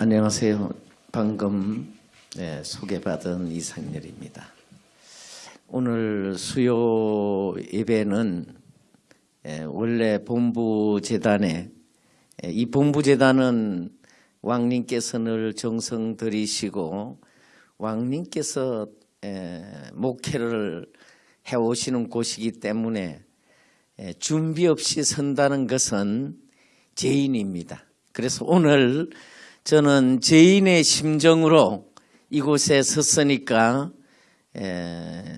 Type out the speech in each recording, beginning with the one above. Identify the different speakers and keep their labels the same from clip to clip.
Speaker 1: 안녕하세요. 방금 네, 소개받은 이상렬입니다. 오늘 수요 예배는 예, 원래 본부재단에 예, 이 본부재단은 왕님께서 늘 정성 들이시고 왕님께서 예, 목회를 해오시는 곳이기 때문에 예, 준비 없이 선다는 것은 죄인입니다. 그래서 오늘 저는 죄인의 심정으로 이곳에 섰으니까 에,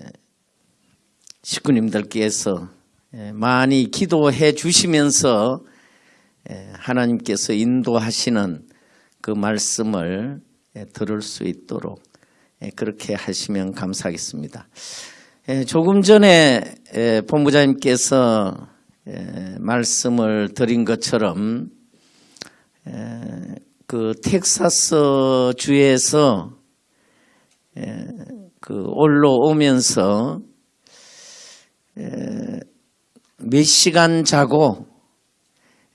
Speaker 1: 식구님들께서 에, 많이 기도해 주시면서 에, 하나님께서 인도하시는 그 말씀을 에, 들을 수 있도록 에, 그렇게 하시면 감사하겠습니다. 에, 조금 전에 에, 본부장님께서 에, 말씀을 드린 것처럼 에, 그 텍사스 주에서 에, 그 올라오면서 에, 몇 시간 자고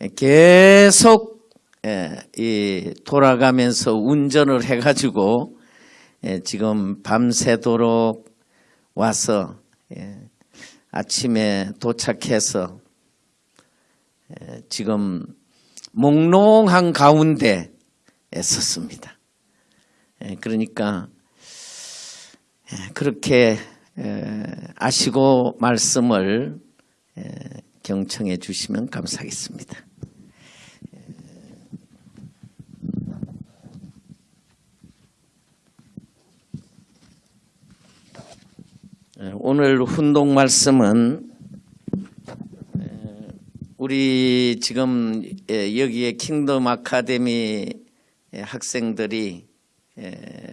Speaker 1: 에, 계속 에, 이 돌아가면서 운전을 해가지고 에, 지금 밤새도록 와서 에, 아침에 도착해서 에, 지금 몽롱한 가운데 섰습니다. 예, 그러니까 예, 그렇게 아시고 말씀을 경청해 주시면 감사하겠습니다. 예, 오늘 훈동 말씀은 우리 지금 여기에 킹덤 아카데미 학생들이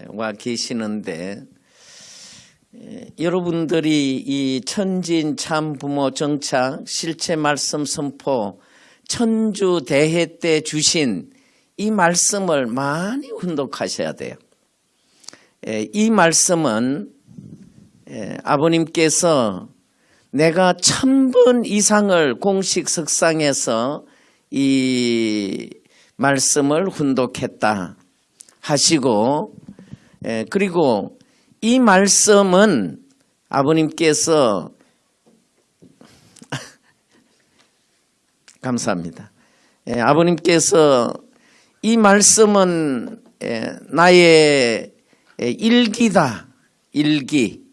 Speaker 1: 와 계시는데 여러분들이 이 천진 참 부모 정착 실체 말씀 선포 천주 대회 때 주신 이 말씀을 많이 훈독하셔야 돼요. 이 말씀은 아버님께서 내가 천 번 이상을 공식 석상에서 이 말씀을 훈독했다 하시고 예, 그리고 이 말씀은 아버님께서 감사합니다. 예, 아버님께서 이 말씀은 예, 나의 일기다 일기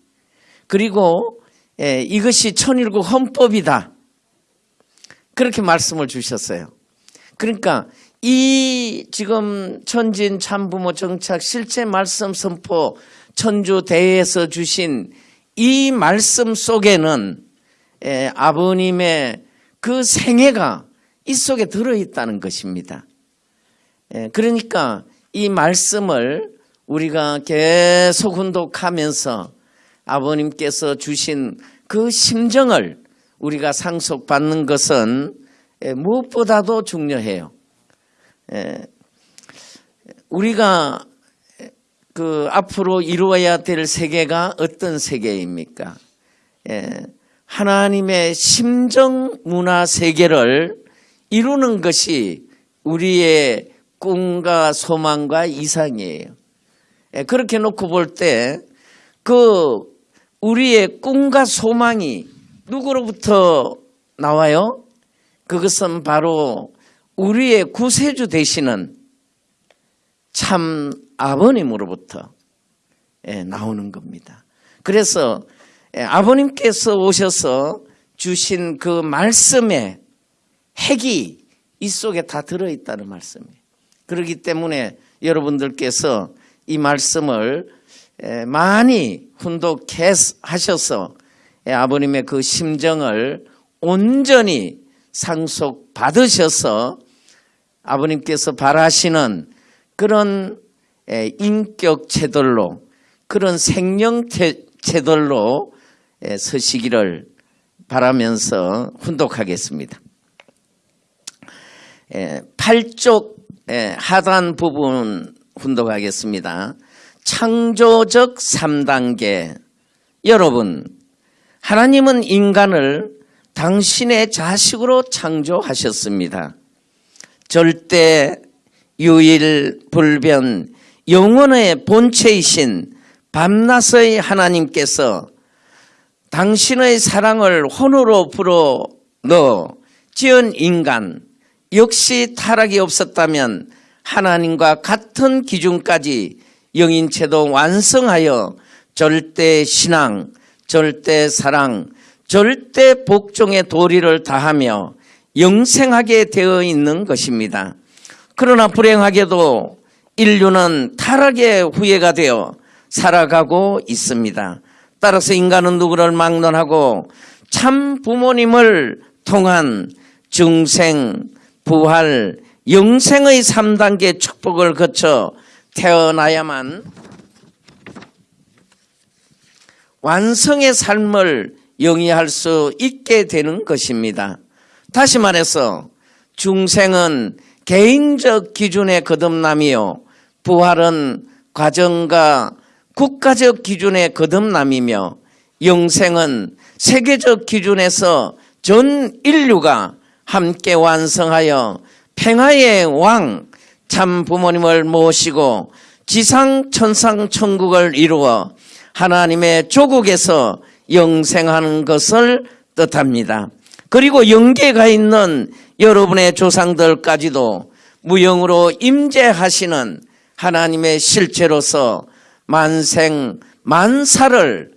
Speaker 1: 그리고 이것이 천일국 헌법이다 그렇게 말씀을 주셨어요. 그러니까 이 지금 천진 참부모 정착 실제 말씀 선포 천주 대회에서 주신 이 말씀 속에는 에, 아버님의 그 생애가 이 속에 들어있다는 것입니다. 에, 그러니까 이 말씀을 우리가 계속 훈독하면서 아버님께서 주신 그 심정을 우리가 상속받는 것은 무엇보다도 중요해요. 우리가 그 앞으로 이루어야 될 세계가 어떤 세계입니까? 하나님의 심정 문화 세계를 이루는 것이 우리의 꿈과 소망과 이상이에요. 그렇게 놓고 볼 때 그 우리의 꿈과 소망이 누구로부터 나와요? 그것은 바로 우리의 구세주 되시는 참 아버님으로부터 예, 나오는 겁니다. 그래서 예, 아버님께서 오셔서 주신 그 말씀의 핵이 이 속에 다 들어있다는 말씀이에요. 그렇기 때문에 여러분들께서 이 말씀을 예, 많이 훈독하셔서 아버님의 그 심정을 온전히 상속 받으셔서 아버님께서 바라시는 그런 인격 체들로 그런 생명 체들로 서시기를 바라면서 훈독하겠습니다. 8쪽 하단 부분 훈독하겠습니다. 창조적 3단계 여러분 하나님은 인간을 당신의 자식으로 창조하셨습니다. 절대 유일 불변 영원의 본체이신 밤낮의 하나님께서 당신의 사랑을 혼으로 불어 넣어 지은 인간 역시 타락이 없었다면 하나님과 같은 기준까지 영인체도 완성하여 절대 신앙, 절대 사랑, 절대 복종의 도리를 다하며 영생하게 되어 있는 것입니다. 그러나 불행하게도 인류는 타락의 후예가 되어 살아가고 있습니다. 따라서 인간은 누구를 막론하고 참 부모님을 통한 중생, 부활, 영생의 3단계 축복을 거쳐 태어나야만 완성의 삶을 영위할 수 있게 되는 것입니다. 다시 말해서 중생은 개인적 기준의 거듭남이요. 부활은 과정과 국가적 기준의 거듭남이며 영생은 세계적 기준에서 전 인류가 함께 완성하여 평화의 왕 참 부모님을 모시고 지상 천상 천국을 이루어 하나님의 조국에서 영생하는 것을 뜻합니다. 그리고 영계가 있는 여러분의 조상들까지도 무형으로 임재하시는 하나님의 실체로서 만생 만사를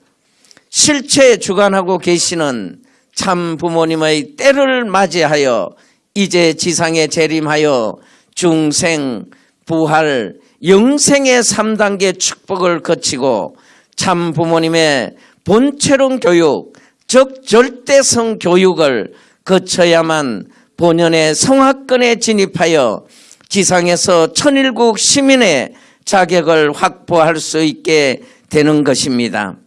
Speaker 1: 실체 주관하고 계시는 참 부모님의 때를 맞이하여 이제 지상에 재림하여 중생, 부활, 영생의 3단계 축복을 거치고 참 부모님의 본체론 교육, 즉 절대성 교육을 거쳐야만 본연의 성화권에 진입하여 지상에서 천일국 시민의 자격을 확보할 수 있게 되는 것입니다.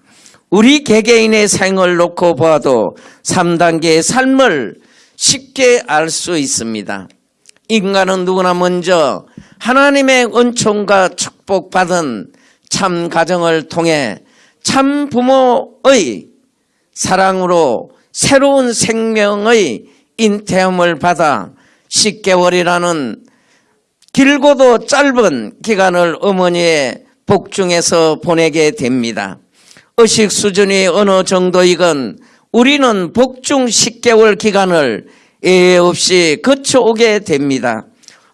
Speaker 1: 우리 개개인의 생을 놓고 보아도 3단계의 삶을 쉽게 알 수 있습니다. 인간은 누구나 먼저 하나님의 은총과 축복받은 참 가정을 통해 참 부모의 사랑으로 새로운 생명의 인태움을 받아 10개월이라는 길고도 짧은 기간을 어머니의 복중에서 보내게 됩니다. 의식 수준이 어느 정도이건 우리는 복중 10개월 기간을 예외 없이 거쳐오게 됩니다.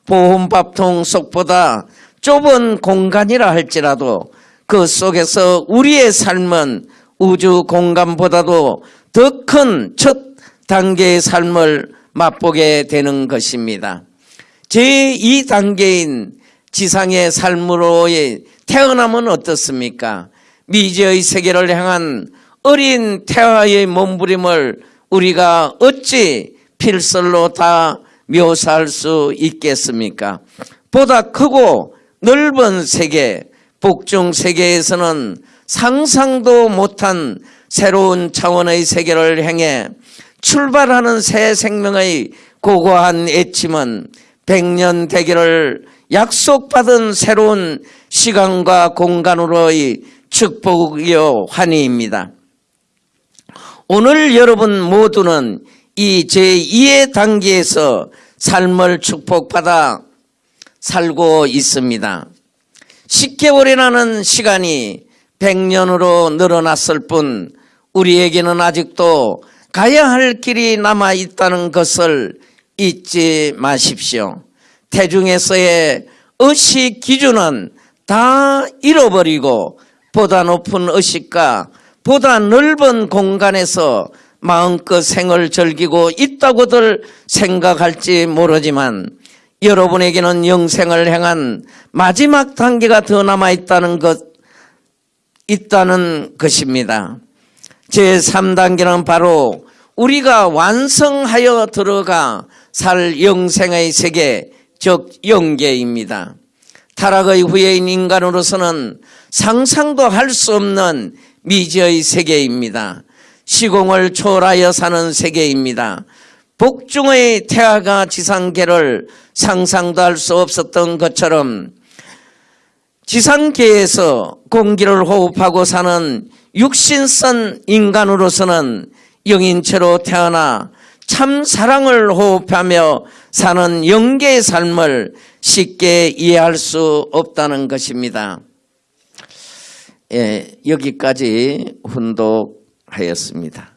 Speaker 1: 보험밥통 속보다 좁은 공간이라 할지라도 그 속에서 우리의 삶은 우주 공간보다도 더 큰 첫 단계의 삶을 맛보게 되는 것입니다. 제2단계인 지상의 삶으로의 태어남은 어떻습니까? 미지의 세계를 향한 어린 태화의 몸부림을 우리가 어찌 필설로 다 묘사할 수 있겠습니까? 보다 크고 넓은 세계, 복중 세계에서는 상상도 못한 새로운 차원의 세계를 향해 출발하는 새 생명의 고고한 애침은 백년 대계를 약속받은 새로운 시간과 공간으로의 축복이요 환희입니다. 오늘 여러분 모두는 이 제2의 단계에서 삶을 축복받아 살고 있습니다. 10개월이라는 시간이 100년으로 늘어났을 뿐 우리에게는 아직도 가야 할 길이 남아 있다는 것을 잊지 마십시오. 태중에서의 의식 기준은 다 잃어버리고 보다 높은 의식과 보다 넓은 공간에서 마음껏 생을 즐기고 있다고들 생각할지 모르지만 여러분에게는 영생을 향한 마지막 단계가 더 남아 있다는 것 있다는 것입니다. 제 3단계는 바로 우리가 완성하여 들어가 살 영생의 세계 즉 영계입니다. 타락의 후예인 인간으로서는 상상도 할 수 없는 미지의 세계입니다. 시공을 초월하여 사는 세계입니다. 복중의 태아가 지상계를 상상도 할 수 없었던 것처럼 지상계에서 공기를 호흡하고 사는 육신선 인간으로서는 영인체로 태어나 참 사랑을 호흡하며 사는 영계의 삶을 쉽게 이해할 수 없다는 것입니다. 예, 여기까지 훈독하였습니다.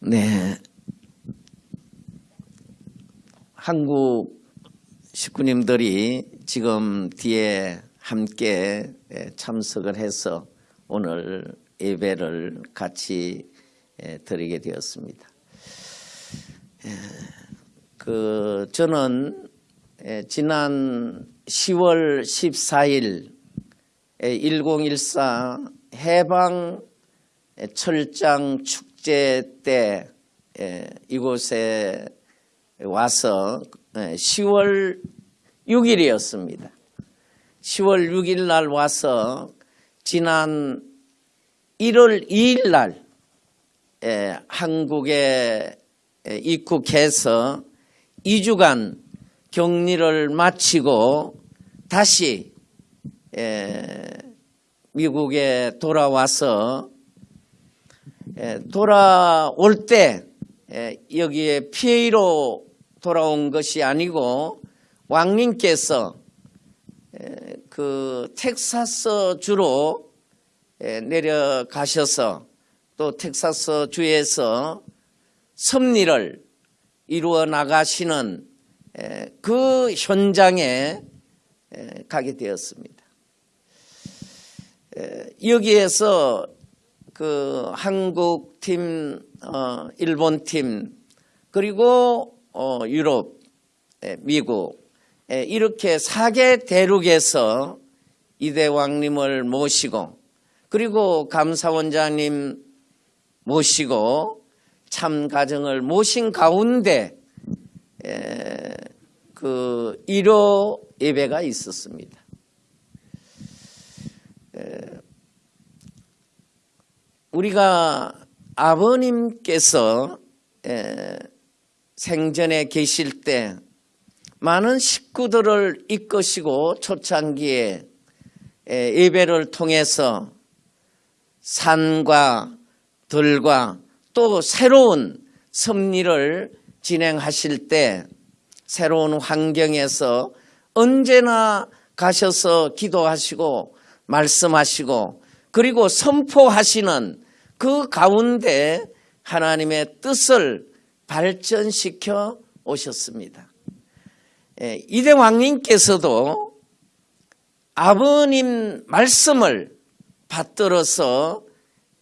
Speaker 1: 네. 한국 식구님들이 지금 뒤에 함께 예, 참석을 해서 오늘 예배를 같이 예, 드리게 되었습니다. 예, 그 저는 예, 지난 10월 14일 1014 해방 철장 축제 때 예, 이곳에 와서 10월 6일이었습니다. 10월 6일 날 와서 지난 1월 2일 날 예, 한국에 입국해서 2주간 격리를 마치고 다시 예, 미국에 돌아와서 예, 돌아올 때 예, 여기에 피해로 돌아온 것이 아니고 왕님께서 예, 그 텍사스 주로 예, 내려가셔서 또 텍사스 주에서 섭리를 이루어 나가시는 에, 그 현장에 에, 가게 되었습니다. 에, 여기에서 그 한국 팀, 어, 일본 팀, 그리고 어, 유럽, 에, 미국 에, 이렇게 사개 대륙에서 이대왕님을 모시고 그리고 감사원장님 모시고 참 가정을 모신 가운데 에, 그 1호 예배가 있었습니다. 에, 우리가 아버님께서 에, 생전에 계실 때 많은 식구들을 이끄시고 초창기에 에, 예배를 통해서 산과 들과 또 새로운 섭리를 진행하실 때 새로운 환경에서 언제나 가셔서 기도하시고 말씀하시고 그리고 선포하시는 그 가운데 하나님의 뜻을 발전시켜 오셨습니다. 예, 이대 왕님께서도 아버님 말씀을 받들어서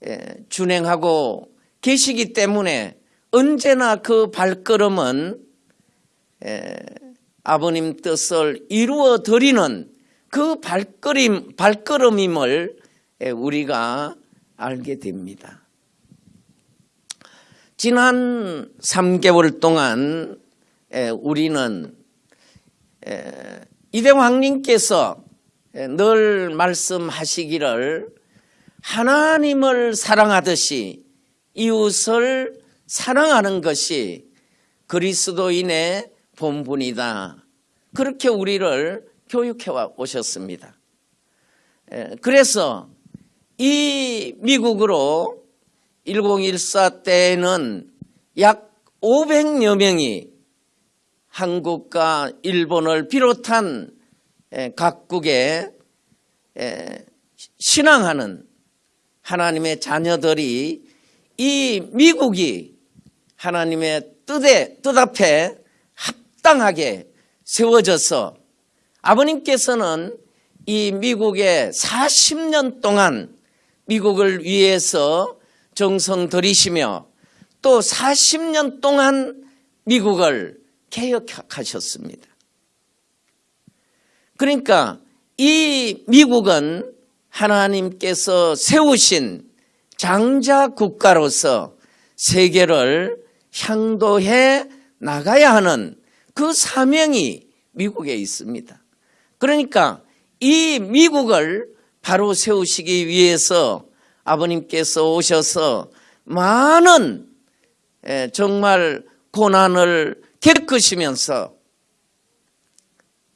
Speaker 1: 예, 준행하고 계시기 때문에 언제나 그 발걸음은 에, 아버님 뜻을 이루어 드리는 그 발걸음, 발걸음임을 에, 우리가 알게 됩니다. 지난 3개월 동안 에, 우리는 이대왕님께서 늘 말씀하시기를 하나님을 사랑하듯이 이웃을 사랑하는 것이 그리스도인의 본분이다. 그렇게 우리를 교육해 오셨습니다. 그래서 이 미국으로 1014 때에는 약 500여 명이 한국과 일본을 비롯한 각국에 신앙하는 하나님의 자녀들이 이 미국이 하나님의 뜻에, 뜻 앞에 합당하게 세워져서 아버님께서는 이 미국에 40년 동안 미국을 위해서 정성 들이시며 또 40년 동안 미국을 개혁하셨습니다. 그러니까 이 미국은 하나님께서 세우신 장자 국가로서 세계를 향도해 나가야 하는 그 사명이 미국에 있습니다. 그러니까 이 미국을 바로 세우시기 위해서 아버님께서 오셔서 많은 정말 고난을 겪으시면서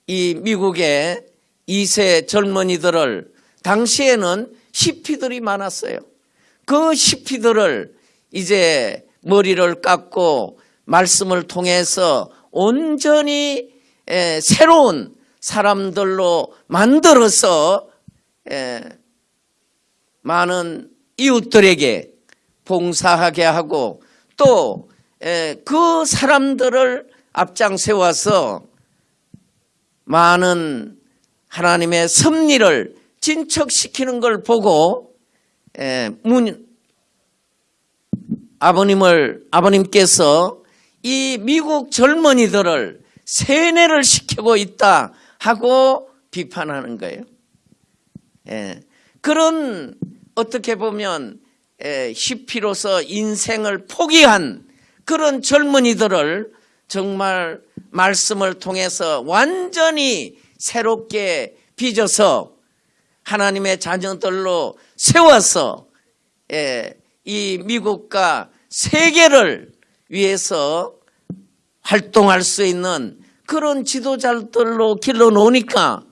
Speaker 1: 이 미국의 2세 젊은이들을 당시에는 히피들이 많았어요. 그 히피들을 이제 머리를 깎고 말씀을 통해서 온전히 에, 새로운 사람들로 만들어서 에, 많은 이웃들에게 봉사하게 하고 또 그 사람들을 앞장 세워서 많은 하나님의 섭리를 진척시키는 걸 보고 에, 문, 아버님을 아버님께서 이 미국 젊은이들을 세뇌를 시키고 있다 하고 비판하는 거예요. 예. 그런 어떻게 보면 에, 히피로서 인생을 포기한 그런 젊은이들을 정말 말씀을 통해서 완전히 새롭게 빚어서 하나님의 자녀들로 세워서 예, 이 미국과 세계를 위해서 활동할 수 있는 그런 지도자들로 길러 놓으니까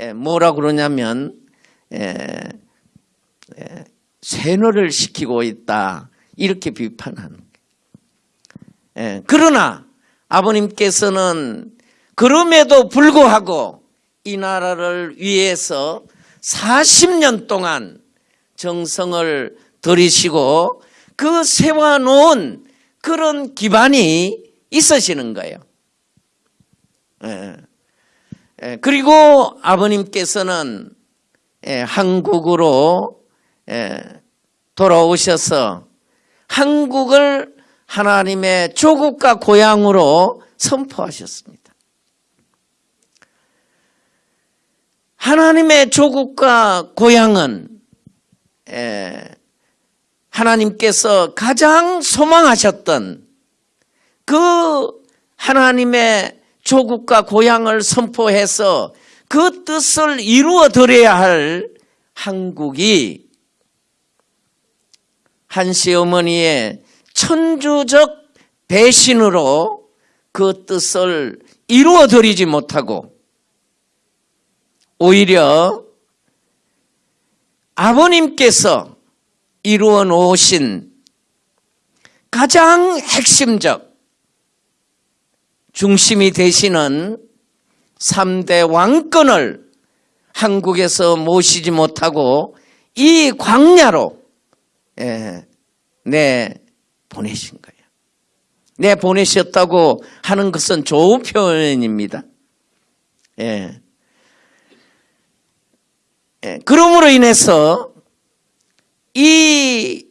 Speaker 1: 예, 뭐라 그러냐면 세뇌를 시키고 있다 이렇게 비판하는. 예, 그러나 아버님께서는 그럼에도 불구하고 이 나라를 위해서 40년 동안 정성을 들이시고 그 세워놓은 그런 기반이 있으시는 거예요. 예. 예, 그리고 아버님께서는 예, 한국으로 예, 돌아오셔서 한국을 하나님의 조국과 고향으로 선포하셨습니다. 하나님의 조국과 고향은 에, 하나님께서 가장 소망하셨던 그 하나님의 조국과 고향을 선포해서 그 뜻을 이루어 드려야 할 한국이 한 시 어머니의 천주적 배신으로 그 뜻을 이루어 드리지 못하고 오히려 아버님께서 이루어 놓으신 가장 핵심적 중심이 되시는 3대 왕권을 한국에서 모시지 못하고 이 광야로 예, 내 보내신 거예요. 내 보내셨다고 하는 것은 좋은 표현입니다. 예. 예, 그러므로 인해서 이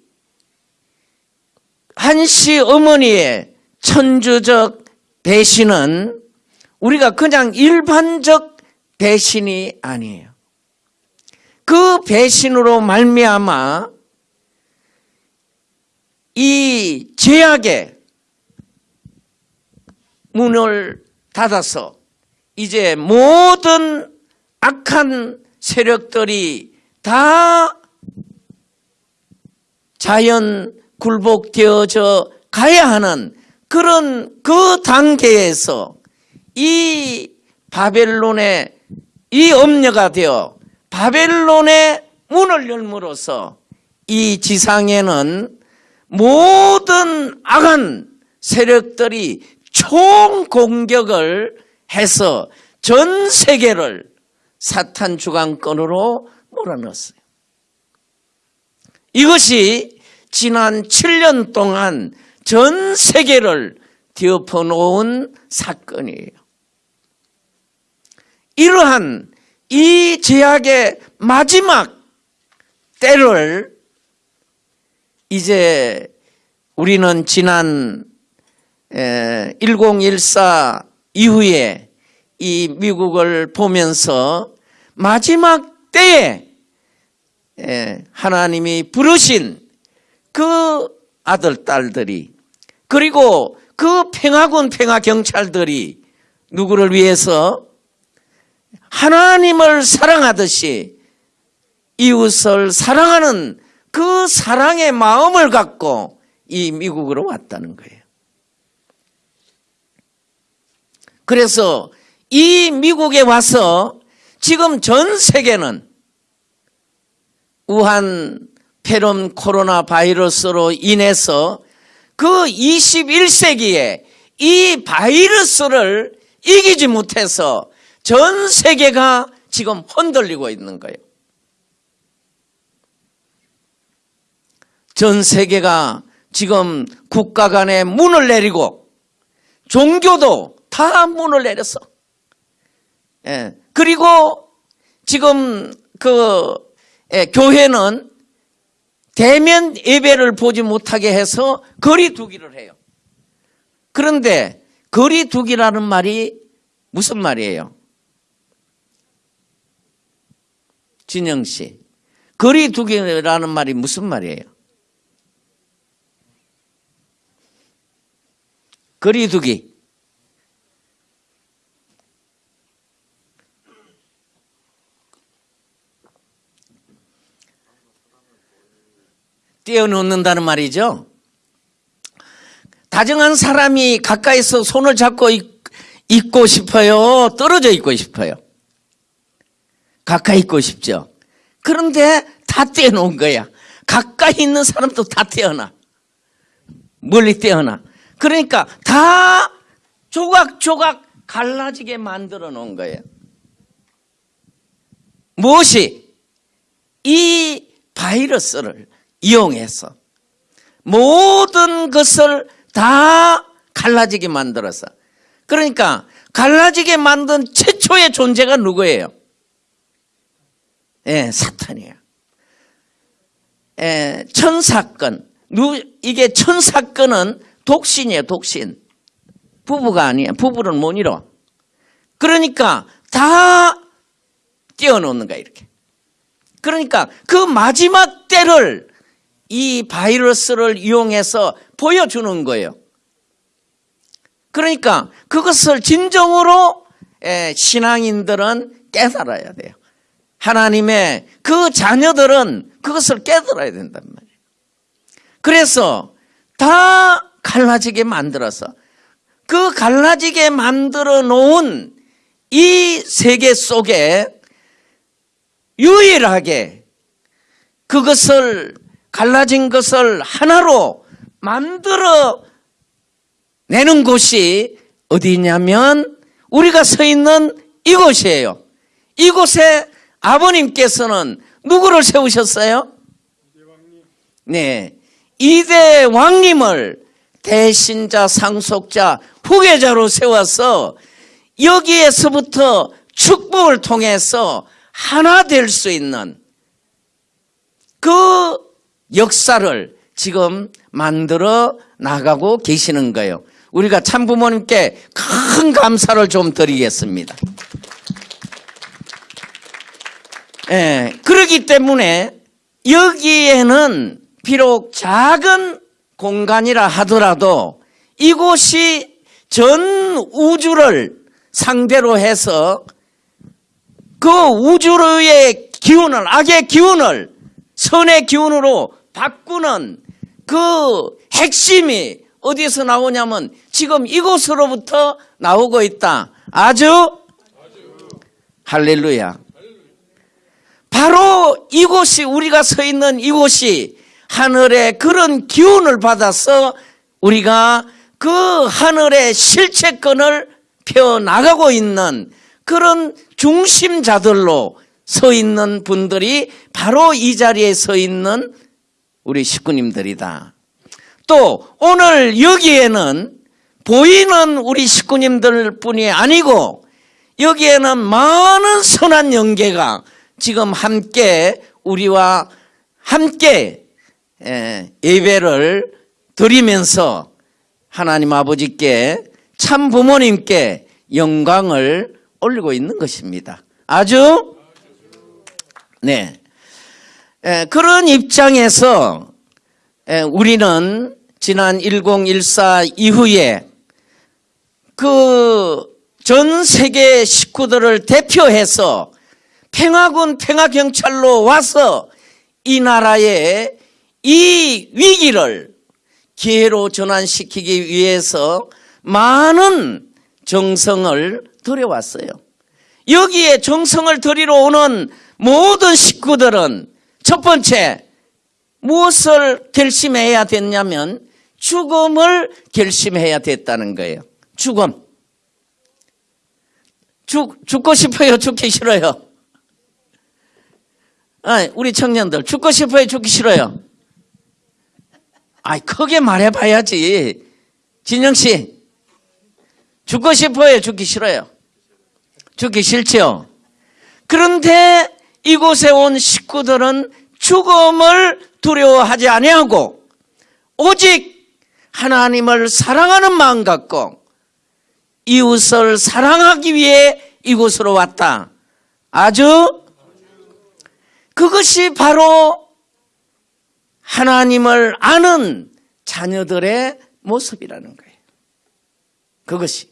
Speaker 1: 한시 어머니의 천주적 배신은 우리가 그냥 일반적 배신이 아니에요. 그 배신으로 말미암아 이 제약의 문을 닫아서 이제 모든 악한 세력들이 다 자연 굴복되어져 가야 하는 그런 그 단계에서 이 바벨론의 이 엄녀가 되어 바벨론의 문을 열므로써 이 지상에는 모든 악한 세력들이 총 공격을 해서 전 세계를 사탄 주강권으로 몰아넣었어요. 이것이 지난 7년 동안 전 세계를 뒤엎어 놓은 사건이에요. 이러한 이 제약의 마지막 때를 이제 우리는 지난 1014 이후에 이 미국을 보면서 마지막 때에 하나님이 부르신 그 아들, 딸들이 그리고 그 평화군 평화경찰들이 누구를 위해서? 하나님을 사랑하듯이 이웃을 사랑하는 그 사랑의 마음을 갖고 이 미국으로 왔다는 거예요. 그래서 이 미국에 와서 지금 전 세계는 우한 폐렴 코로나 바이러스로 인해서 그 21세기에 이 바이러스를 이기지 못해서 전 세계가 지금 흔들리고 있는 거예요. 전 세계가 지금 국가 간에 문을 내리고 종교도 다 문을 내렸어. 예. 그리고 지금 그 예, 교회는 대면 예배를 보지 못하게 해서 거리 두기를 해요. 그런데 거리 두기라는 말이 무슨 말이에요? 진영 씨. 거리 두기라는 말이 무슨 말이에요? 거리 두기. 떼어놓는다는 말이죠. 다정한 사람이 가까이서 손을 잡고 있, 있고 싶어요? 떨어져 있고 싶어요? 가까이 있고 싶죠. 그런데 다 떼어놓은 거야. 가까이 있는 사람도 다 떼어놔. 멀리 떼어놔. 그러니까 다 조각조각 갈라지게 만들어 놓은 거예요. 무엇이? 이 바이러스를 이용해서 모든 것을 다 갈라지게 만들어서 그러니까 갈라지게 만든 최초의 존재가 누구예요? 예, 사탄이에요. 예, 천사건. 누, 이게 천사건은 독신이에요, 독신. 부부가 아니에요. 부부는 못 이뤄. 그러니까 다 띄워놓는 거야, 이렇게. 그러니까 그 마지막 때를 이 바이러스를 이용해서 보여주는 거예요. 그러니까 그것을 진정으로 에, 신앙인들은 깨달아야 돼요. 하나님의 그 자녀들은 그것을 깨달아야 된단 말이에요. 그래서 다 갈라지게 만들어서 그 갈라지게 만들어 놓은 이 세계 속에 유일하게 그것을 갈라진 것을 하나로 만들어 내는 곳이 어디냐면 우리가 서 있는 이곳이에요. 이곳에 아버님께서는 누구를 세우셨어요? 네. 이대 왕님을 대신자, 상속자, 후계자로 세워서 여기에서부터 축복을 통해서 하나 될 수 있는 그 역사를 지금 만들어 나가고 계시는 거예요. 우리가 참부모님께 큰 감사를 좀 드리겠습니다. 예, 그러기 때문에 여기에는 비록 작은 공간이라 하더라도 이곳이 전 우주를 상대로 해서 그 우주의 기운을, 악의 기운을 선의 기운으로 바꾸는 그 핵심이 어디서 나오냐면 지금 이곳으로부터 나오고 있다. 아주 할렐루야. 바로 이곳이 우리가 서 있는 이곳이 하늘의 그런 기운을 받아서 우리가 그 하늘의 실체권을 펴 나가고 있는 그런 중심자들로 서 있는 분들이 바로 이 자리에 서 있는 우리 식구님들이다. 또 오늘 여기에는 보이는 우리 식구님들 뿐이 아니고 여기에는 많은 선한 연계가 지금 함께 우리와 함께 예, 예배를 드리면서 하나님 아버지께 참 부모님께 영광을 올리고 있는 것입니다. 아주 네 에, 그런 입장에서 에, 우리는 지난 1014 이후에 그 전 세계 식구들을 대표해서 평화군 평화경찰로 와서 이 나라의 이 위기를 기회로 전환시키기 위해서 많은 정성을 들여왔어요. 여기에 정성을 들이러 오는 모든 식구들은 첫 번째 무엇을 결심해야 됐냐면 죽음을 결심해야 됐다는 거예요. 죽음. 죽, 죽고 싶어요? 죽기 싫어요? 아, 우리 청년들, 죽고 싶어요? 죽기 싫어요? 아이, 크게 말해봐야지. 진영 씨, 죽고 싶어요? 죽기 싫어요? 죽기 싫죠? 그런데 이곳에 온 식구들은 죽음을 두려워하지 아니하고 오직 하나님을 사랑하는 마음 갖고 이웃을 사랑하기 위해 이곳으로 왔다. 아주 그것이 바로 하나님을 아는 자녀들의 모습이라는 거예요. 그것이.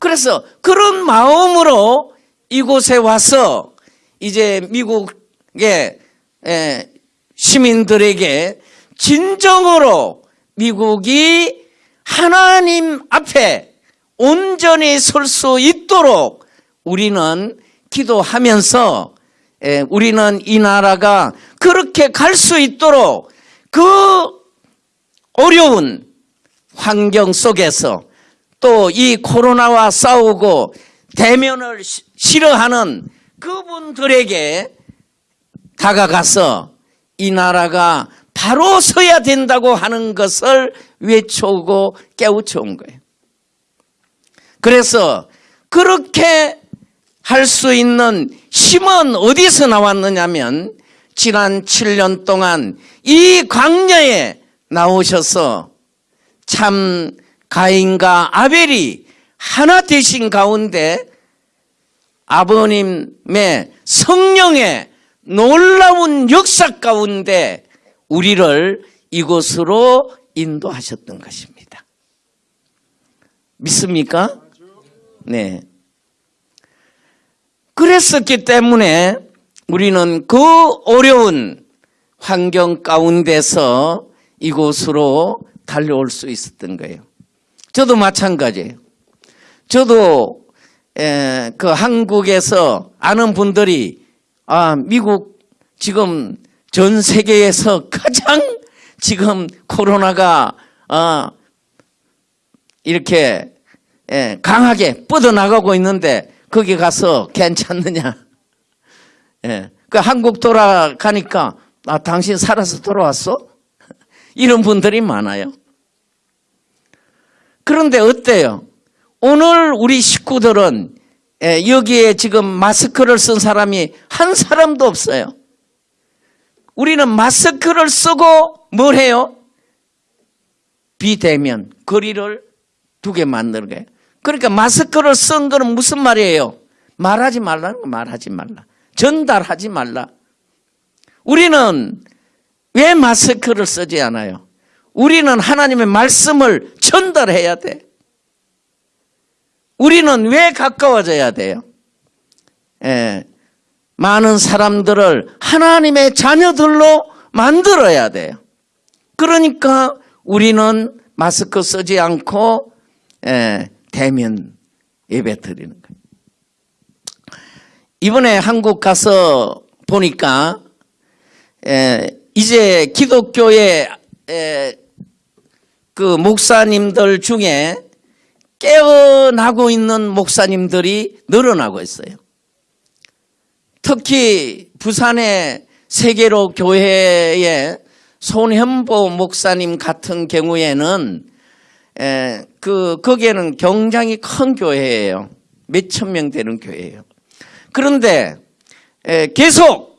Speaker 1: 그래서 그런 마음으로 이곳에 와서 이제 미국의 에, 시민들에게 진정으로 미국이 하나님 앞에 온전히 설 수 있도록 우리는 기도하면서 에, 우리는 이 나라가 그렇게 갈 수 있도록 그 어려운 환경 속에서 또 이 코로나와 싸우고 대면을 시- 싫어하는 그분들에게 다가가서 이 나라가 바로 서야 된다고 하는 것을 외쳐오고 깨우쳐온 거예요. 그래서 그렇게 할 수 있는 힘은 어디서 나왔느냐면 지난 7년 동안 이 광야에 나오셔서 참 가인과 아벨이 하나 되신 가운데 아버님의 성령의 놀라운 역사 가운데 우리를 이곳으로 인도하셨던 것입니다. 믿습니까? 네. 그랬었기 때문에 우리는 그 어려운 환경 가운데서 이곳으로 달려올 수 있었던 거예요. 저도 마찬가지예요. 저도 에, 그 한국에서 아는 분들이 아 미국 지금 전 세계에서 가장 지금 코로나가 어, 이렇게 에, 강하게 뻗어나가고 있는데 거기 가서 괜찮느냐? 예, 그 한국 돌아가니까 아 당신 살아서 돌아왔어? 이런 분들이 많아요. 그런데 어때요? 오늘 우리 식구들은 예, 여기에 지금 마스크를 쓴 사람이 한 사람도 없어요. 우리는 마스크를 쓰고 뭘 해요? 비대면 거리를 두게 거예요. 그러니까 마스크를 쓴 거는 무슨 말이에요? 말하지 말라는 거 말하지 말라. 전달하지 말라. 우리는 왜 마스크를 쓰지 않아요? 우리는 하나님의 말씀을 전달해야 돼. 우리는 왜 가까워져야 돼요? 예, 많은 사람들을 하나님의 자녀들로 만들어야 돼요. 그러니까 우리는 마스크 쓰지 않고 예, 대면 예배 드리는. 이번에 한국 가서 보니까 에, 이제 기독교의 에, 그 목사님들 중에 깨어나고 있는 목사님들이 늘어나고 있어요. 특히 부산의 세계로 교회의 손현보 목사님 같은 경우에는 에, 그 거기에는 굉장히 큰 교회예요. 몇 천 명 되는 교회예요. 그런데 에, 계속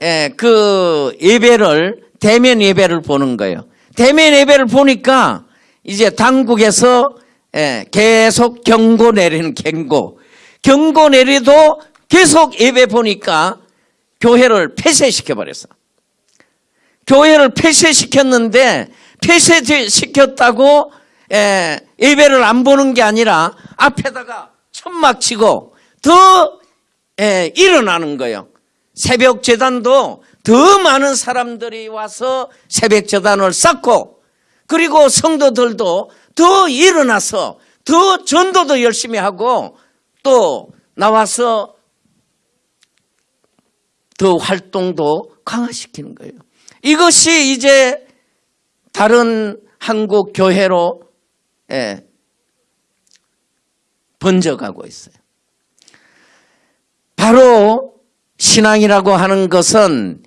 Speaker 1: 에, 그 예배를 대면 예배를 보는 거예요. 대면 예배를 보니까 이제 당국에서 에, 계속 경고 내리는 경고. 경고 내리도 계속 예배 보니까 교회를 폐쇄시켜 버렸어. 교회를 폐쇄시켰는데 폐쇄시켰다고 에, 예배를 안 보는 게 아니라 앞에다가 천막 치고 더 에, 일어나는 거예요. 새벽 재단도 더 많은 사람들이 와서 새벽 재단을 쌓고 그리고 성도들도 더 일어나서 더 전도도 열심히 하고 또 나와서 더 활동도 강화시키는 거예요. 이것이 이제 다른 한국 교회로 예, 번져가고 있어요. 바로 신앙이라고 하는 것은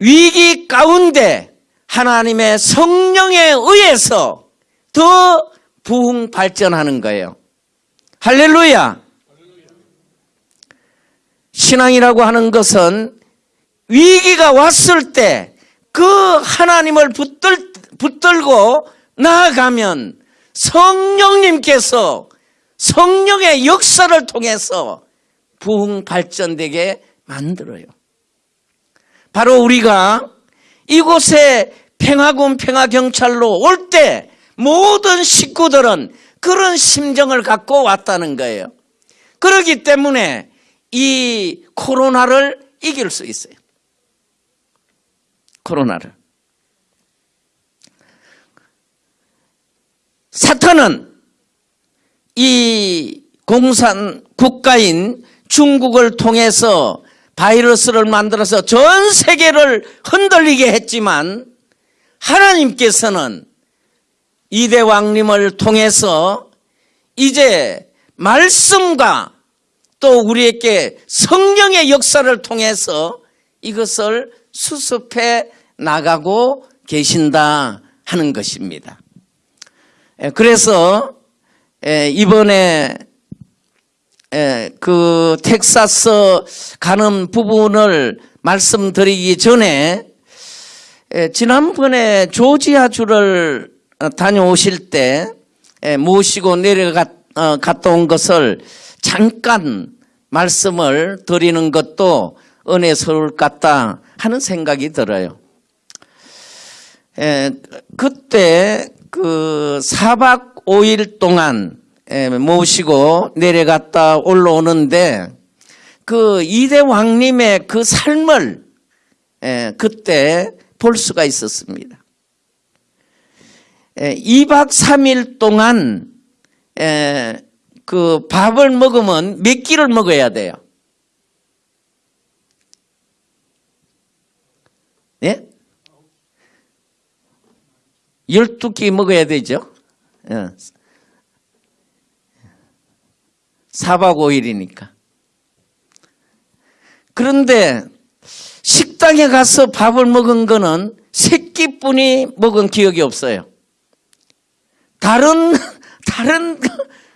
Speaker 1: 위기 가운데 하나님의 성령에 의해서 더 부흥 발전하는 거예요. 할렐루야. 신앙이라고 하는 것은 위기가 왔을 때 그 하나님을 붙들, 붙들고 나아가면 성령님께서 성령의 역사를 통해서 부흥 발전되게 만들어요. 바로 우리가 이곳에 평화군 평화경찰로 올 때 모든 식구들은 그런 심정을 갖고 왔다는 거예요. 그렇기 때문에 이 코로나를 이길 수 있어요. 코로나를. 사탄은 이 공산 국가인 중국을 통해서 바이러스를 만들어서 전 세계를 흔들리게 했지만 하나님께서는 이대 왕님을 통해서 이제 말씀과 또 우리에게 성령의 역사를 통해서 이것을 수습해 나가고 계신다 하는 것입니다. 예, 그래서 예, 이번에 예, 그 텍사스 가는 부분을 말씀드리기 전에 지난번에 조지아주를 어, 다녀오실 때 모시고 내려갔다 온 것을 잠깐 말씀을 드리는 것도 은혜스러울 것 같다 하는 생각이 들어요. 그때 그 4박 5일 동안 모시고 내려갔다 올라오는데 그 이대 왕님의 그 삶을 그때 볼 수가 있었습니다. 2박 3일 동안 그 밥을 먹으면 몇 끼를 먹어야 돼요? 네? 12끼 먹어야 되죠? 4박 5일이니까. 그런데 식당에 가서 밥을 먹은 거는 세 끼뿐이 먹은 기억이 없어요. 다른, 다른,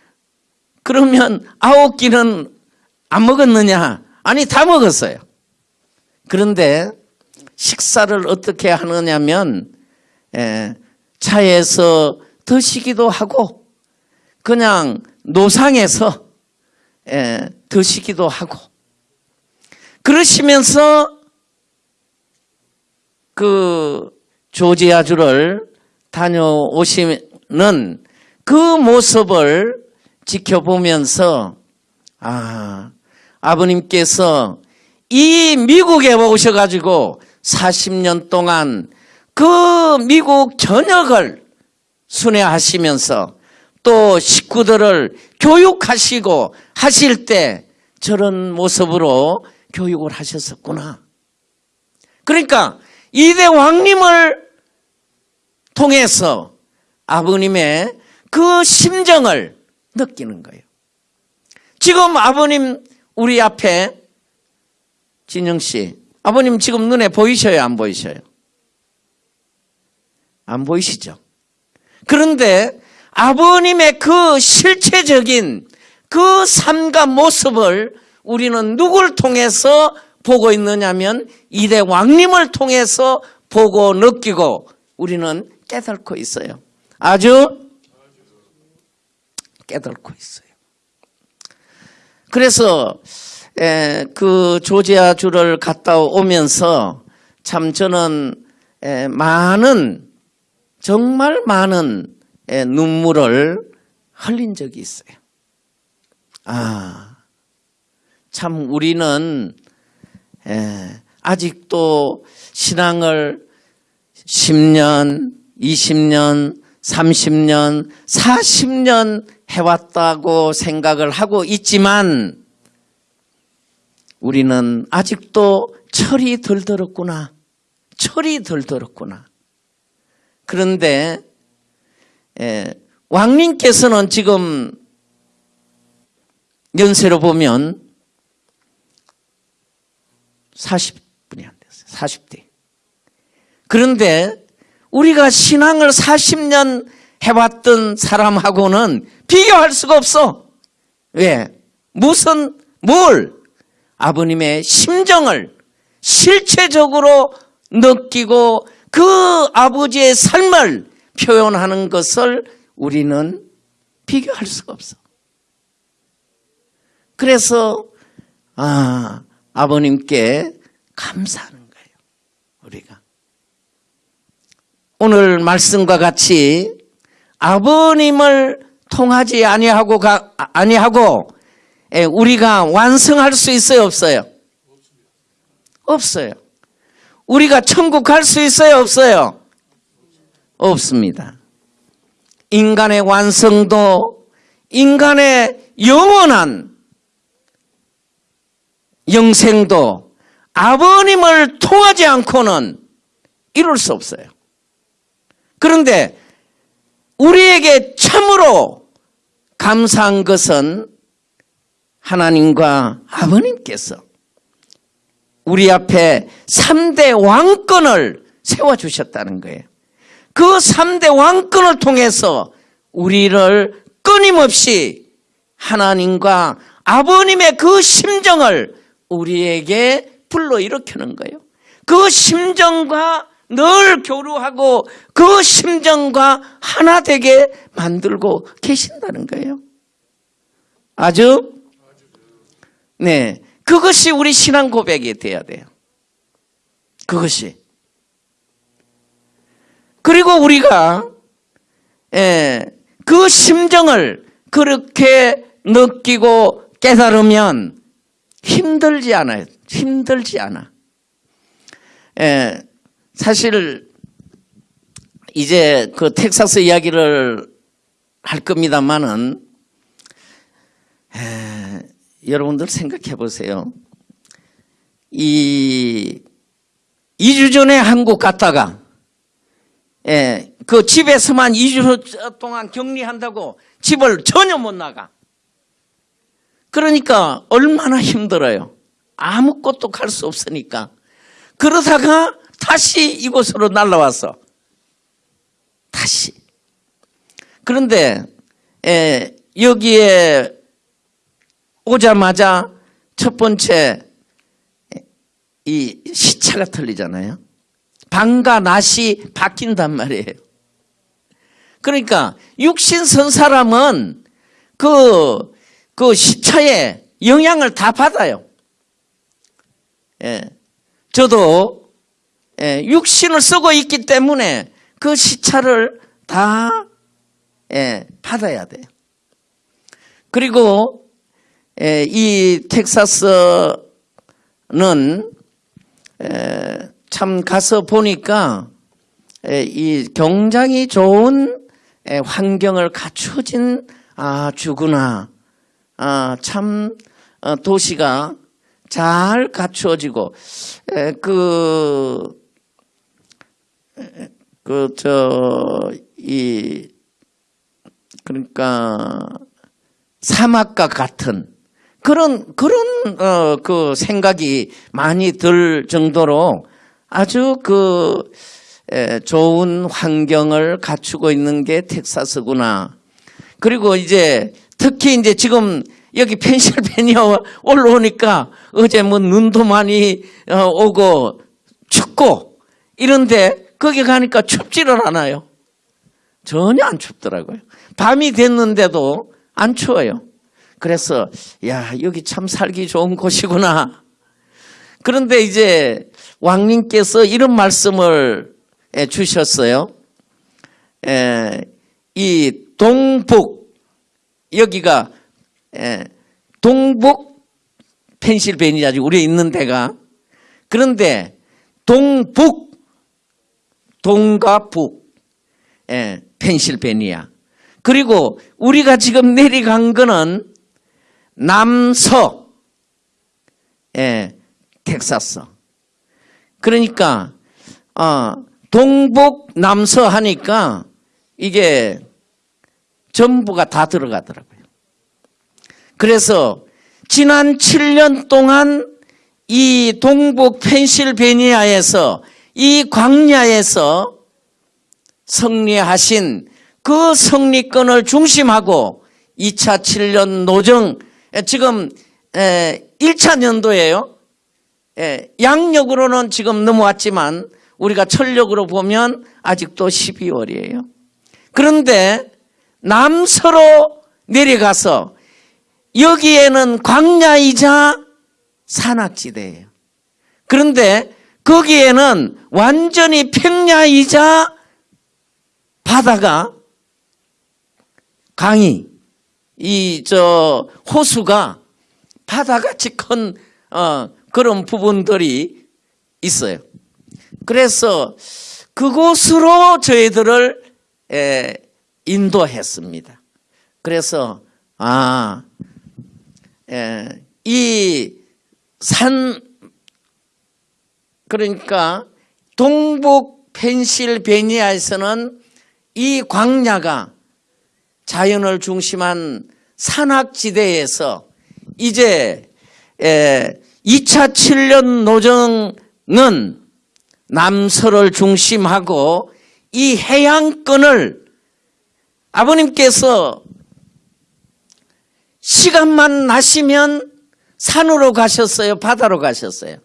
Speaker 1: 그러면 아홉 끼는 안 먹었느냐? 아니, 다 먹었어요. 그런데 식사를 어떻게 하느냐면, 에, 차에서 드시기도 하고, 그냥 노상에서 에, 드시기도 하고, 그러시면서 그 조지아주를 다녀오시는 그 모습을 지켜보면서 아 아버님께서 이 미국에 오셔가지고 40년 동안 그 미국 전역을 순회하시면서 또 식구들을 교육하시고 하실 때 저런 모습으로 교육을 하셨었구나. 그러니까 이대 왕님을 통해서 아버님의 그 심정을 느끼는 거예요. 지금 아버님 우리 앞에 진영 씨, 아버님 지금 눈에 보이셔요, 안 보이셔요? 안 보이시죠? 그런데 아버님의 그 실체적인 그 삶과 모습을 우리는 누굴 통해서 보고 있느냐면 이대 왕님을 통해서 보고 느끼고 우리는 깨닫고 있어요. 아주 깨닫고 있어요. 그래서 그 조지아 주를 갔다 오면서 참 저는 많은 정말 많은 눈물을 흘린 적이 있어요. 아, 참 우리는 아직도 신앙을 10년, 20년, 30년, 40년 해왔다고 생각을 하고 있지만 우리는 아직도 철이 덜 들었구나. 철이 덜 들었구나. 그런데 예, 왕님께서는 지금 연세로 보면 40분이 안 됐어요. 40대. 그런데 우리가 신앙을 40년 해왔던 사람하고는 비교할 수가 없어. 왜? 무슨, 뭘? 아버님의 심정을 실체적으로 느끼고 그 아버지의 삶을 표현하는 것을 우리는 비교할 수가 없어. 그래서 아, 아버님께 감사하는 거예요. 우리가. 오늘 말씀과 같이 아버님을 통하지 아니하고 가, 아니하고 예, 우리가 완성할 수 있어요, 없어요? 없어요. 우리가 천국 갈 수 있어요, 없어요? 없습니다. 인간의 완성도, 인간의 영원한 영생도 아버님을 통하지 않고는 이룰 수 없어요. 그런데 우리에게 참으로 감사한 것은 하나님과 아버님께서 우리 앞에 3대 왕권을 세워주셨다는 거예요. 그 3대 왕권을 통해서 우리를 끊임없이 하나님과 아버님의 그 심정을 우리에게 불러일으키는 거예요. 그 심정과 늘 교류하고 그 심정과 하나 되게 만들고 계신다는 거예요. 아주 네 그것이 우리 신앙 고백이 돼야 돼요. 그것이 그리고 우리가 예, 그 심정을 그렇게 느끼고 깨달으면 힘들지 않아요. 힘들지 않아. 예, 사실 이제 그 텍사스 이야기를 할 겁니다만은 에, 여러분들 생각해 보세요. 이 2주 전에 한국 갔다가 예, 그 집에서만 2주 동안 격리한다고 집을 전혀 못 나가. 그러니까 얼마나 힘들어요. 아무것도 갈 수 없으니까. 그러다가 다시 이곳으로 날라와서 다시. 그런데 에, 여기에 오자마자 첫 번째 이 시차가 틀리잖아요. 밤과 낮이 바뀐단 말이에요. 그러니까 육신 선 사람은 그, 그 시차에 영향을 다 받아요. 예. 저도 예, 육신을 쓰고 있기 때문에 그 시차를 다 예, 받아야 돼요. 그리고 예, 이 텍사스는 참 가서 보니까 이 굉장히 좋은 환경을 갖춰진 아 주구나. 아, 참 어, 도시가 잘 갖추어지고 그 그 저 이 그러니까 사막과 같은 그런 그런 어, 그 생각이 많이 들 정도로 아주 그 에, 좋은 환경을 갖추고 있는 게 텍사스구나. 그리고 이제 특히 이제 지금 여기 펜실베니아 올라오니까 어제 뭐 눈도 많이 어, 오고 춥고 이런데 거기 가니까 춥지를 않아요. 전혀 안 춥더라고요. 밤이 됐는데도 안 추워요. 그래서 야 여기 참 살기 좋은 곳이구나. 그런데 이제 왕님께서 이런 말씀을 주셨어요. 이 동북 여기가 동북 펜실베니아지 우리 있는 데가. 그런데 동북 동과 북 펜실베니아. 그리고 우리가 지금 내려간 거는 남서 텍사스 그러니까 어, 동북 남서 하니까 이게 전부가 다 들어가더라고요. 그래서 지난 7년 동안 이 동북 펜실베니아에서 이 광야에서 승리하신 그 승리권을 중심하고 2차 7년 노정 지금 1차 년도예요. 양력으로는 지금 넘어왔지만 우리가 철력으로 보면 아직도 12월이에요. 그런데 남서로 내려가서 여기에는 광야이자 산악지대예요. 그런데 거기에는 완전히 평야이자 바다가 강이 이 저 호수가 바다같이 큰 어, 그런 부분들이 있어요. 그래서 그곳으로 저희들을 에, 인도했습니다. 그래서 아, 이 산 그러니까 동북 펜실베니아에서는 이 광야가 자연을 중심한 산악지대에서 이제 2차 7년 노정은 남서를 중심하고 이 해양권을 아버님께서 시간만 나시면 산으로 가셨어요? 바다로 가셨어요?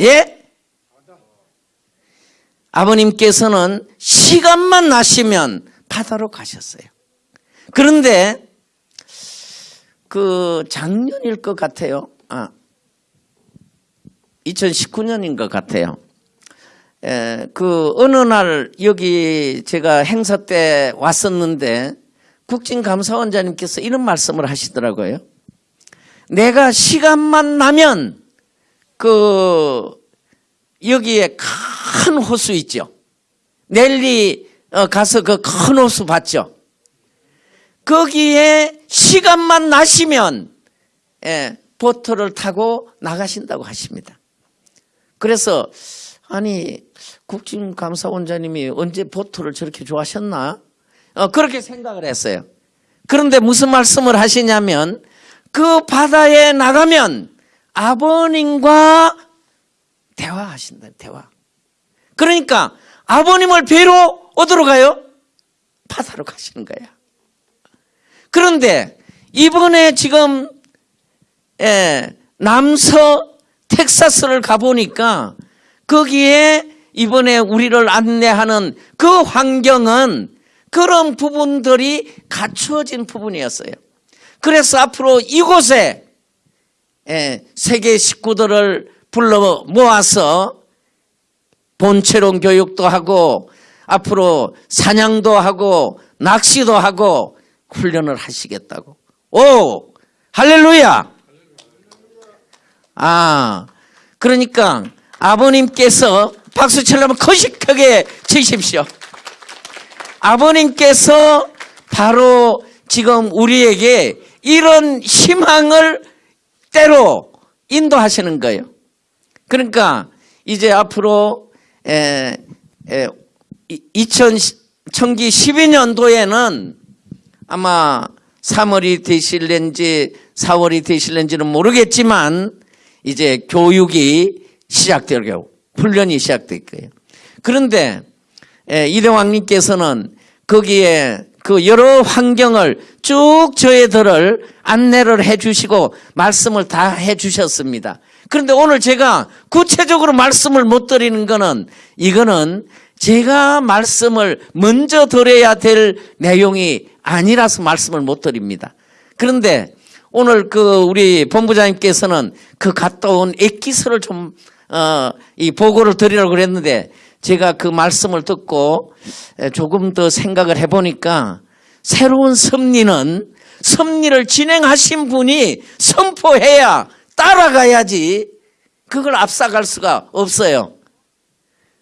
Speaker 1: 예? 아버님께서는 시간만 나시면 바다로 가셨어요. 그런데 그 작년일 것 같아요. 아, 2019년인 것 같아요. 에, 그 어느 날 여기 제가 행사 때 왔었는데 국진감사원장님께서 이런 말씀을 하시더라고요. 내가 시간만 나면 그 여기에 큰 호수 있죠. 넬리 어, 가서 그 큰 호수 봤죠. 거기에 시간만 나시면 예, 보트를 타고 나가신다고 하십니다. 그래서 아니 국진감사원장님이 언제 보트를 저렇게 좋아하셨나? 어, 그렇게 생각을 했어요. 그런데 무슨 말씀을 하시냐면 그 바다에 나가면 아버님과 대화하신다, 대화. 그러니까 아버님을 뵈러 어디로 가요? 바다로 가시는 거야. 그런데 이번에 지금 예, 남서 텍사스를 가보니까 거기에 이번에 우리를 안내하는 그 환경은 그런 부분들이 갖추어진 부분이었어요. 그래서 앞으로 이곳에 예, 세계 식구들을 불러 모아서 본체론 교육도 하고 앞으로 사냥도 하고 낚시도 하고 훈련을 하시겠다고. 오! 할렐루야! 아, 그러니까 아버님께서 박수 치려면 거식하게 치십시오. 아버님께서 바로 지금 우리에게 이런 희망을 때로 인도하시는 거예요. 그러니까 이제 앞으로 에, 에, 2000, 청기 12년도에는 아마 3월이 되실는지 4월이 되실는지는 모르겠지만 이제 교육이 시작될 거예요. 훈련이 시작될 거예요. 그런데 이대왕님께서는 거기에 그 여러 환경을 쭉 저희들을 안내를 해주시고 말씀을 다 해주셨습니다. 그런데 오늘 제가 구체적으로 말씀을 못 드리는 거는 이거는 제가 말씀을 먼저 드려야 될 내용이 아니라서 말씀을 못 드립니다. 그런데 오늘 그 우리 본부장님께서는 그 갔다 온 액기서를 좀, 어, 이 보고를 드리려고 그랬는데 제가 그 말씀을 듣고 조금 더 생각을 해보니까 새로운 섭리는 섭리를 진행하신 분이 선포해야 따라가야지 그걸 앞서갈 수가 없어요.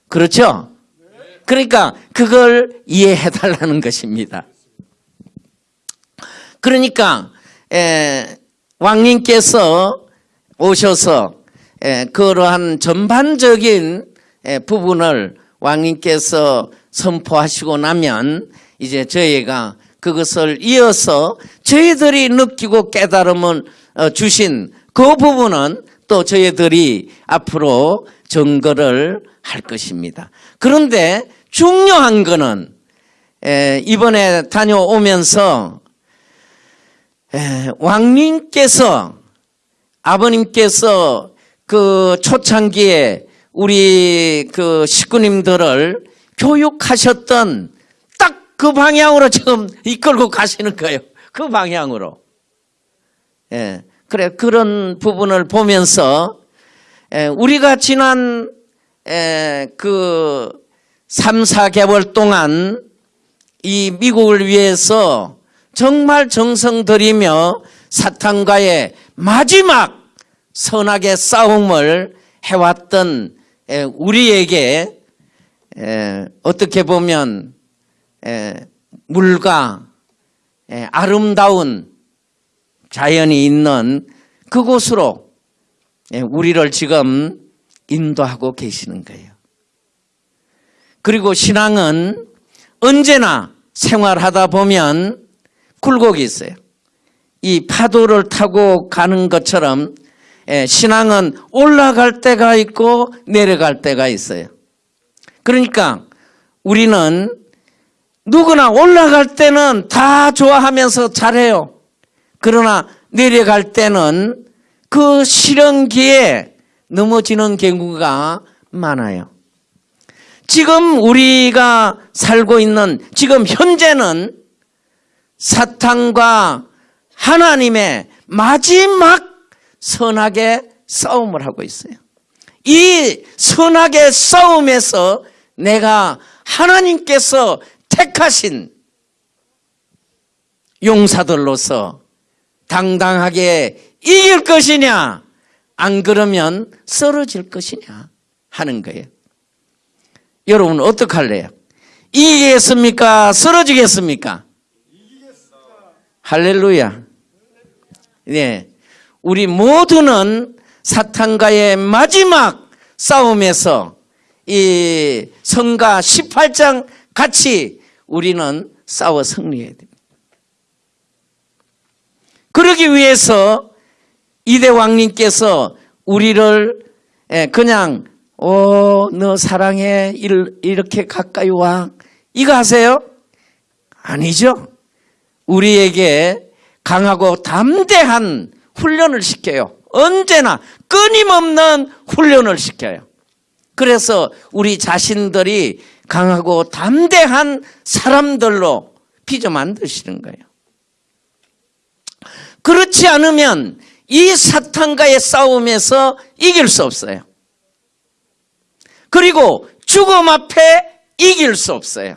Speaker 1: 그렇죠? 그러니까 그걸 이해해 달라는 것입니다. 그러니까 에, 왕님께서 오셔서 에, 그러한 전반적인 에, 부분을 왕님께서 선포하시고 나면 이제 저희가 그것을 이어서 저희들이 느끼고 깨달음을 어, 주신 그 부분은 또 저희들이 앞으로 증거를 할 것입니다. 그런데 중요한 에, 이번에 다녀오면서 에, 왕님께서 아버님께서 그 초창기에 우리 그 식구님들을 교육하셨던 딱 그 방향으로 지금 이끌고 가시는 거예요. 그 방향으로. 예. 그래, 그런 부분을 보면서, 에, 우리가 지난, 에, 그, 3, 4개월 동안 이 미국을 위해서 정말 정성 들이며 사탄과의 마지막 선악의 싸움을 해왔던 에, 우리에게 에, 어떻게 보면 에, 물과 에, 아름다운 자연이 있는 그곳으로 에, 우리를 지금 인도하고 계시는 거예요. 그리고 신앙은 언제나 생활하다 보면 굴곡이 있어요. 이 파도를 타고 가는 것처럼 에, 신앙은 올라갈 때가 있고 내려갈 때가 있어요. 그러니까 우리는 누구나 올라갈 때는 다 좋아하면서 잘해요. 그러나 내려갈 때는 그 시련기에 넘어지는 경우가 많아요. 지금 우리가 살고 있는 지금 현재는 사탄과 하나님의 마지막 선악의 싸움을 하고 있어요. 이 선악의 싸움에서 내가 하나님께서 택하신 용사들로서 당당하게 이길 것이냐, 안 그러면 쓰러질 것이냐 하는 거예요. 여러분 어떡할래요? 이기겠습니까? 쓰러지겠습니까? 할렐루야. 네. 우리 모두는 사탄과의 마지막 싸움에서 이 성가 18장 같이 우리는 싸워 승리해야 됩니다. 그러기 위해서 이대 왕님께서 우리를 예, 그냥 오 너 사랑해 이렇게 가까이 와 이거 하세요? 아니죠. 우리에게 강하고 담대한 훈련을 시켜요. 언제나 끊임없는 훈련을 시켜요. 그래서 우리 자신들이 강하고 담대한 사람들로 빚어 만드시는 거예요. 그렇지 않으면 이 사탄과의 싸움에서 이길 수 없어요. 그리고 죽음 앞에 이길 수 없어요.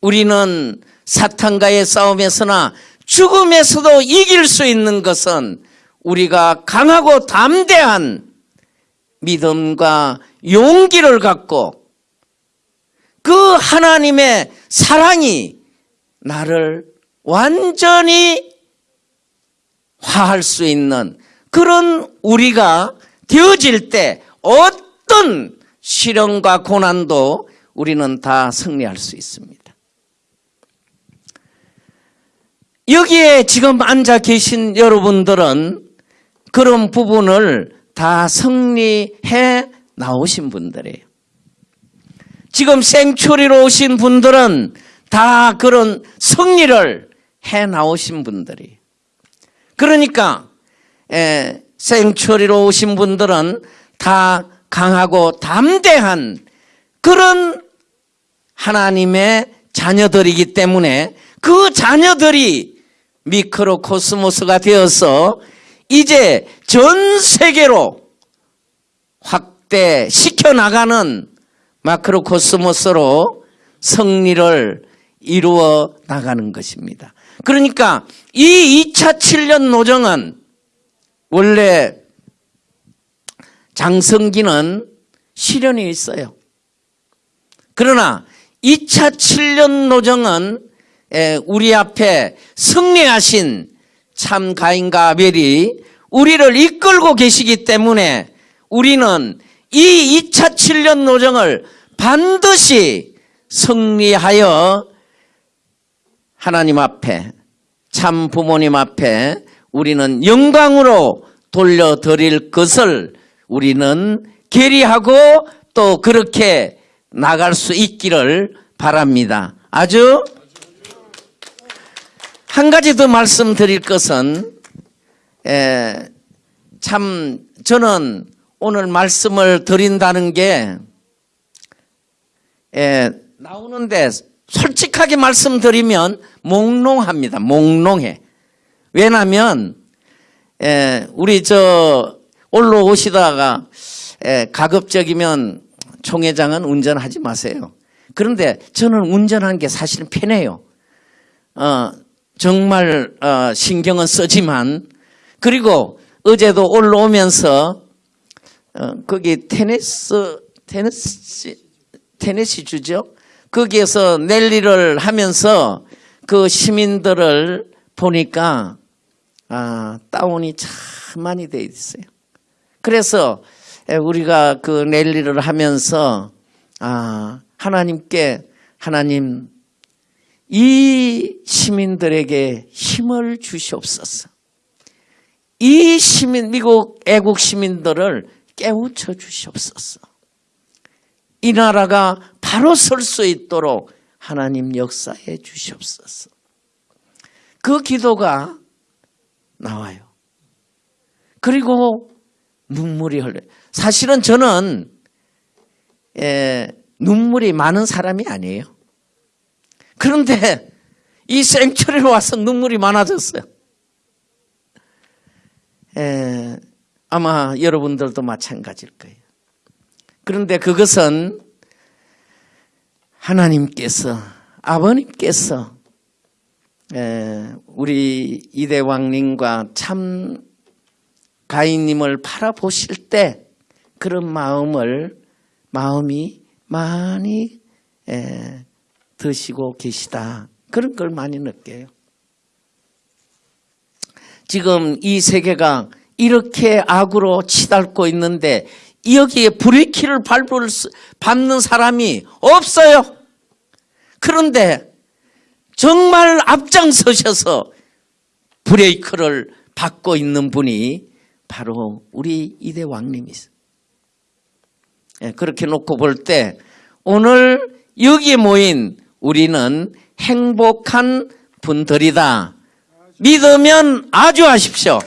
Speaker 1: 우리는 사탄과의 싸움에서나 죽음에서도 이길 수 있는 것은 우리가 강하고 담대한 믿음과 용기를 갖고 그 하나님의 사랑이 나를 완전히 화할 수 있는 그런 우리가 되어질 때 어떤 시련과 고난도 우리는 다 승리할 수 있습니다. 여기에 지금 앉아 계신 여러분들은 그런 부분을 다 승리해 나오신 분들이에요. 지금 생초리로 오신 분들은 다 그런 승리를 해 나오신 분들이. 그러니까 에, 생초리로 오신 분들은 다 강하고 담대한 그런 하나님의 자녀들이기 때문에 그 자녀들이 미크로 코스모스가 되어서 이제 전 세계로 확대시켜 나가는 마크로 코스모스로 승리를 이루어 나가는 것입니다. 그러니까 이 2차 7년 노정은 원래 장성기는 시련이 있어요. 그러나 2차 7년 노정은 우리 앞에 승리하신 참 가인과 아벨이 우리를 이끌고 계시기 때문에 우리는 이 2차 7년 노정을 반드시 승리하여 하나님 앞에 참 부모님 앞에 우리는 영광으로 돌려드릴 것을 우리는 계리하고 또 그렇게 나갈 수 있기를 바랍니다. 아주 한 가지 더 말씀드릴 것은 에, 참 저는 오늘 말씀을 드린다는 게 에, 나오는데 솔직하게 말씀드리면 몽롱합니다. 몽롱해. 왜냐하면 에, 우리 저 올라오시다가 에, 가급적이면 총회장은 운전하지 마세요. 그런데 저는 운전하는 게 사실은 편해요. 어, 정말 어, 신경은 쓰지만 그리고 어제도 올라오면서 어, 거기 테니스 테니스 테니스 주죠. 거기에서 랠리를 하면서 그 시민들을 보니까 아, 다운이 참 많이 돼 있어요. 그래서 에, 우리가 그 랠리를 하면서 아, 하나님께 하나님 이 시민들에게 힘을 주시옵소서. 이 시민, 미국 애국 시민들을 깨우쳐 주시옵소서. 이 나라가 바로 설 수 있도록 하나님 역사해 주시옵소서. 그 기도가 나와요. 그리고 눈물이 흘러요. 사실은 저는 에, 눈물이 많은 사람이 아니에요. 그런데 이 생철에 와서 눈물이 많아졌어요. 에, 아마 여러분들도 마찬가지일 거예요. 그런데 그것은 하나님께서 아버님께서 에, 우리 이대왕님과 참 가인님을 바라보실 때 그런 마음을 마음이 많이 에, 드시고 계시다. 그런 걸 많이 느껴요. 지금 이 세계가 이렇게 악으로 치닫고 있는데 여기에 수- 밟는 사람이 없어요. 그런데 정말 앞장서셔서 브레이크를 밟고 있는 분이 바로 우리 이대 왕님이세요. 예, 그렇게 놓고 볼 때 오늘 여기에 모인 우리는 행복한 분들이다. 믿으면 아주 하십시오.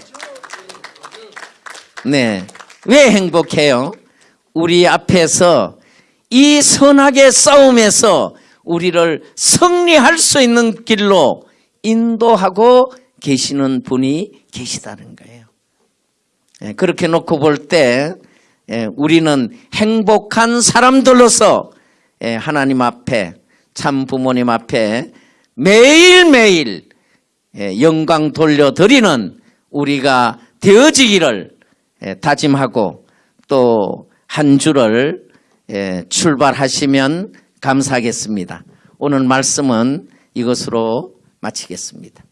Speaker 1: 네. 왜 행복해요? 우리 앞에서 이 선악의 싸움에서 우리를 승리할 수 있는 길로 인도하고 계시는 분이 계시다는 거예요. 예, 그렇게 놓고 볼때 예, 우리는 행복한 사람들로서 예, 하나님 앞에 참 부모님 앞에 매일매일 예, 영광 돌려드리는 우리가 되어지기를 예, 다짐하고 또 한 주를 예, 출발하시면 감사하겠습니다. 오늘 말씀은 이것으로 마치겠습니다.